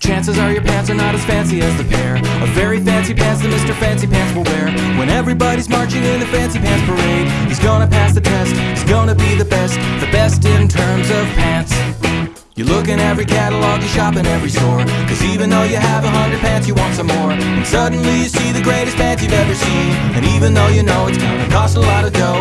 chances are your pants are not as fancy as the pair of very fancy pants that Mr. Fancy Pants will wear. When everybody's marching in the fancy pants parade, he's gonna pass the test, he's gonna be the best, the best in terms of pants. You look in every catalog, you shop in every store. Cause even though you have a hundred pants, you want some more. And suddenly you see the greatest pants you've ever seen. And even though you know it's gonna cost a lot of dough.